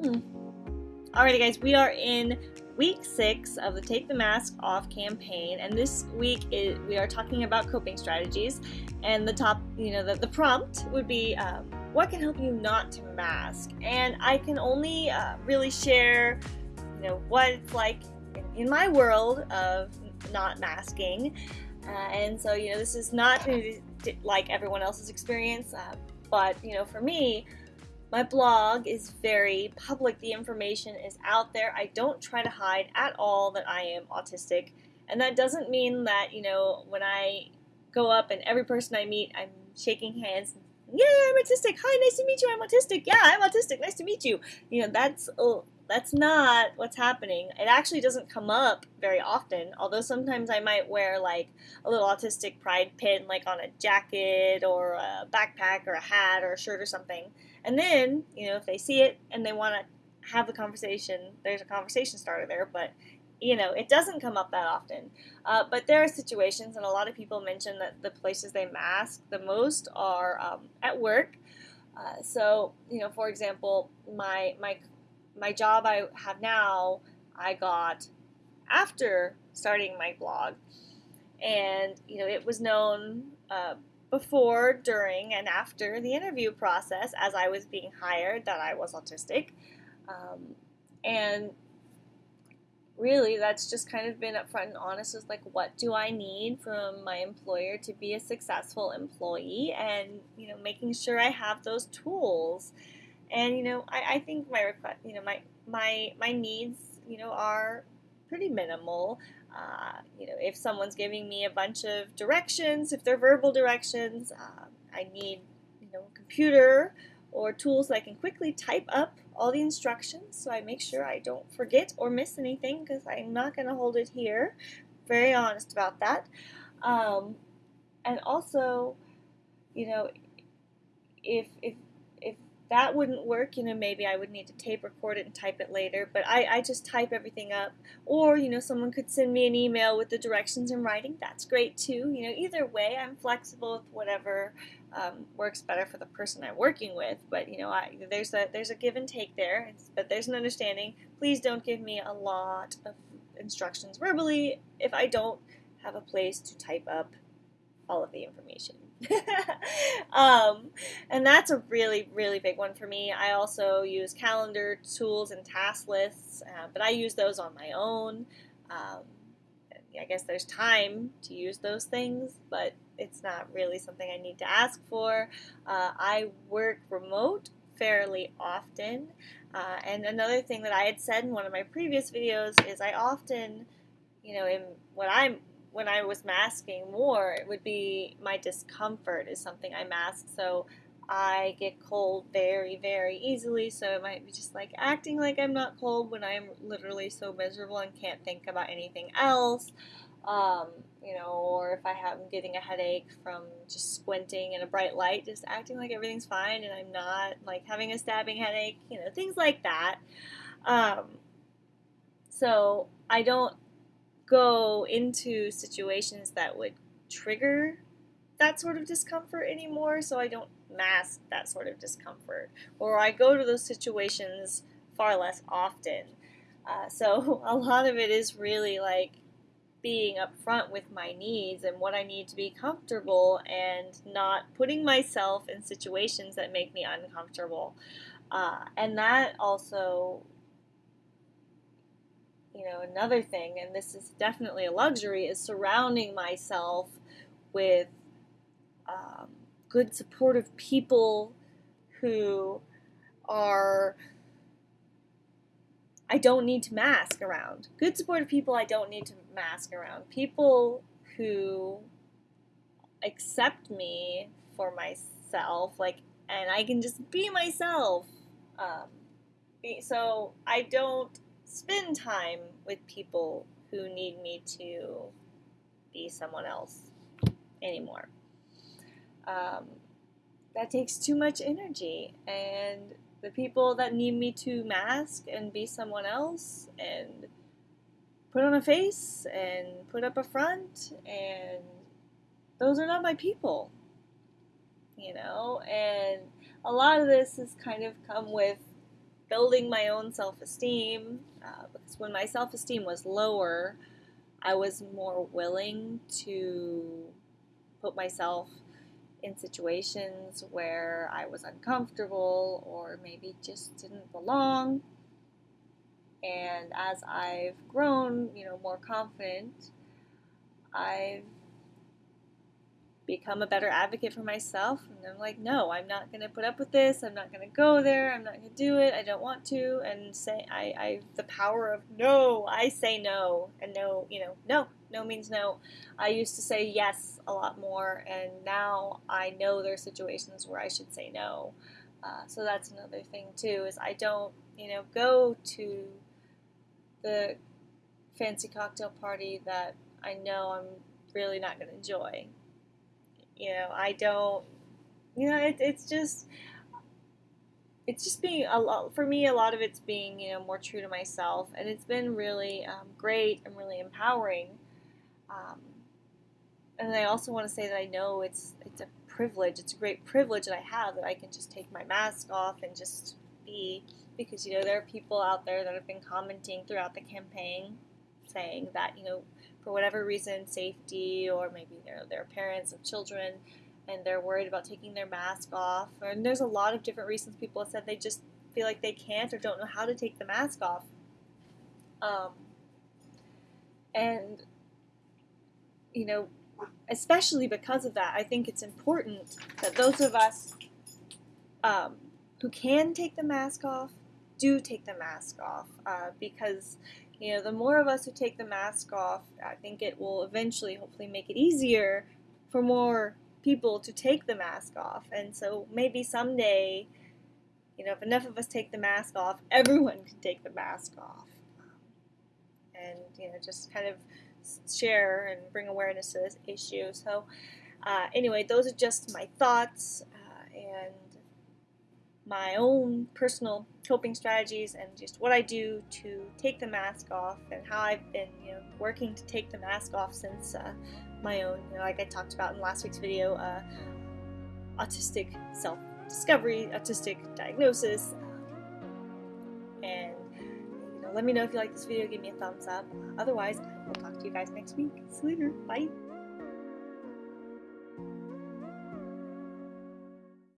Mm. Alrighty, guys, we are in week six of the Take the Mask Off campaign, and this week we are talking about coping strategies. And the top, you know, the, the prompt would be um, what can help you not to mask? And I can only uh, really share, you know, what it's like in, in my world of not masking. Uh, and so, you know, this is not like everyone else's experience, uh, but, you know, for me, my blog is very public. The information is out there. I don't try to hide at all that I am autistic. And that doesn't mean that, you know, when I go up and every person I meet, I'm shaking hands. Yeah, I'm autistic. Hi, nice to meet you. I'm autistic. Yeah, I'm autistic. Nice to meet you. You know, that's that's not what's happening. It actually doesn't come up very often, although sometimes I might wear like a little autistic pride pin like on a jacket or a backpack or a hat or a shirt or something. And then, you know, if they see it and they want to have the conversation, there's a conversation starter there, but you know, it doesn't come up that often. Uh, but there are situations, and a lot of people mention that the places they mask the most are um, at work. Uh, so, you know, for example, my my my job I have now, I got after starting my blog, and you know, it was known uh, before, during, and after the interview process as I was being hired that I was autistic. Um, and really, that's just kind of been upfront and honest with like, what do I need from my employer to be a successful employee? And, you know, making sure I have those tools. And, you know, I, I think my request, you know, my, my, my needs, you know, are pretty minimal. Uh, you know, if someone's giving me a bunch of directions, if they're verbal directions, uh, I need, you know, a computer or tools that I can quickly type up all the instructions so I make sure I don't forget or miss anything because I'm not going to hold it here. Very honest about that. Um, and also, you know, if, if that wouldn't work, you know, maybe I would need to tape record it and type it later, but I, I just type everything up. Or, you know, someone could send me an email with the directions in writing. That's great too. You know, either way, I'm flexible with whatever um, works better for the person I'm working with. But, you know, I, there's, a, there's a give and take there, but there's an understanding. Please don't give me a lot of instructions verbally if I don't have a place to type up all of the information. um, and that's a really, really big one for me. I also use calendar tools and task lists, uh, but I use those on my own. Um, I guess there's time to use those things, but it's not really something I need to ask for. Uh, I work remote fairly often. Uh, and another thing that I had said in one of my previous videos is I often, you know, in what I'm when I was masking more, it would be my discomfort is something I mask. So I get cold very, very easily. So it might be just like acting like I'm not cold when I'm literally so miserable and can't think about anything else. Um, you know, or if I have I'm getting a headache from just squinting in a bright light, just acting like everything's fine and I'm not, like having a stabbing headache, you know, things like that. Um, so I don't go into situations that would trigger that sort of discomfort anymore, so I don't mask that sort of discomfort. Or I go to those situations far less often. Uh, so a lot of it is really like being upfront with my needs and what I need to be comfortable and not putting myself in situations that make me uncomfortable. Uh, and that also you know, another thing, and this is definitely a luxury, is surrounding myself with um, good, supportive people who are. I don't need to mask around. Good, supportive people I don't need to mask around. People who accept me for myself, like, and I can just be myself. Um, so I don't spend time with people who need me to be someone else anymore. Um, that takes too much energy, and the people that need me to mask and be someone else and put on a face and put up a front, and those are not my people, you know. And a lot of this has kind of come with building my own self esteem. Uh, because when my self esteem was lower, I was more willing to put myself in situations where I was uncomfortable or maybe just didn't belong. And as I've grown, you know, more confident, I've become a better advocate for myself. And I'm like, no, I'm not going to put up with this. I'm not going to go there. I'm not going to do it. I don't want to. And say, I, I, the power of no, I say no. And no, you know, no, no means no. I used to say yes a lot more. And now I know there are situations where I should say no. Uh, so that's another thing too, is I don't, you know, go to the fancy cocktail party that I know I'm really not going to enjoy. You know, I don't, you know, it, it's just, it's just being a lot, for me, a lot of it's being, you know, more true to myself. And it's been really um, great and really empowering. Um, and I also want to say that I know it's, it's a privilege. It's a great privilege that I have that I can just take my mask off and just be because you know there are people out there that have been commenting throughout the campaign saying that you know for whatever reason safety or maybe they're, they're parents of children and they're worried about taking their mask off. And there's a lot of different reasons people have said they just feel like they can't or don't know how to take the mask off. Um, and you know especially because of that i think it's important that those of us um, who can take the mask off do take the mask off uh, because you know the more of us who take the mask off i think it will eventually hopefully make it easier for more people to take the mask off. And so maybe someday you know if enough of us take the mask off everyone can take the mask off. And you know just kind of share and bring awareness to this issue. So uh, anyway those are just my thoughts uh, and my own personal coping strategies and just what I do to take the mask off and how I've been you know working to take the mask off since uh, my own you know, like I talked about in last week's video uh, autistic self discovery autistic diagnosis and you know let me know if you like this video give me a thumbs up. Otherwise I will talk to you guys next week. See you later. Bye